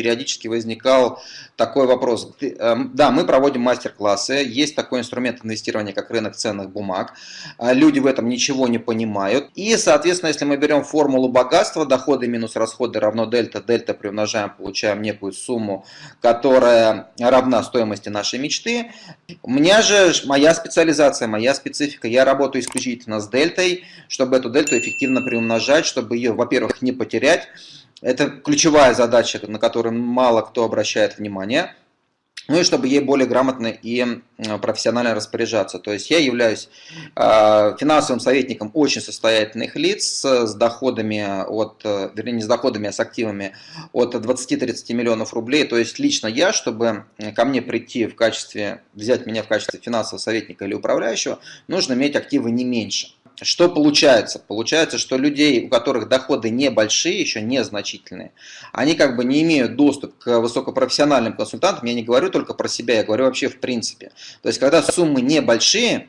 периодически возникал такой вопрос. Эм, да, мы проводим мастер-классы, есть такой инструмент инвестирования, как рынок ценных бумаг. А люди в этом ничего не понимают. И, соответственно, если мы берем формулу богатства, доходы минус расходы равно дельта, дельта приумножаем, получаем некую сумму, которая равна стоимости нашей мечты. У меня же моя специализация, моя специфика, я работаю исключительно с дельтой, чтобы эту дельту эффективно приумножать, чтобы ее, во-первых, не потерять. Это ключевая задача, на которую мало кто обращает внимание. Ну и чтобы ей более грамотно и профессионально распоряжаться. То есть я являюсь э, финансовым советником очень состоятельных лиц с доходами от, э, вернее не с доходами, а с активами от 20-30 миллионов рублей. То есть лично я, чтобы ко мне прийти в качестве, взять меня в качестве финансового советника или управляющего, нужно иметь активы не меньше. Что получается? Получается, что людей, у которых доходы небольшие, еще незначительные, они как бы не имеют доступ к высокопрофессиональным консультантам. Я не говорю только про себя, я говорю вообще в принципе. То есть, когда суммы небольшие,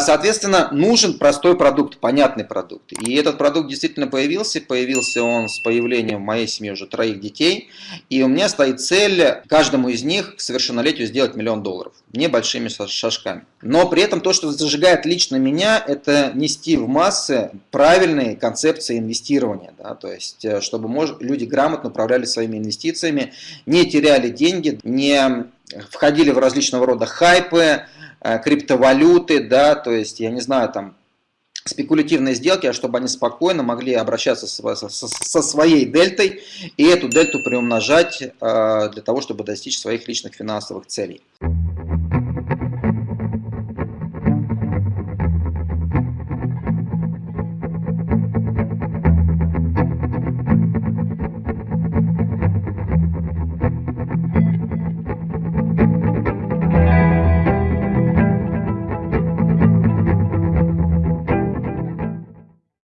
соответственно, нужен простой продукт, понятный продукт. И этот продукт действительно появился. Появился он с появлением в моей семьи уже троих детей. И у меня стоит цель каждому из них к совершеннолетию сделать миллион долларов. Небольшими шажками. Но при этом то, что зажигает лично меня, это нести в массы правильные концепции инвестирования. Да? То есть, э, чтобы люди грамотно управляли своими инвестициями, не теряли деньги, не входили в различного рода хайпы, криптовалюты, да, то есть, я не знаю, там, спекулятивные сделки, а чтобы они спокойно могли обращаться со своей дельтой и эту дельту приумножать э, для того, чтобы достичь своих личных финансовых целей.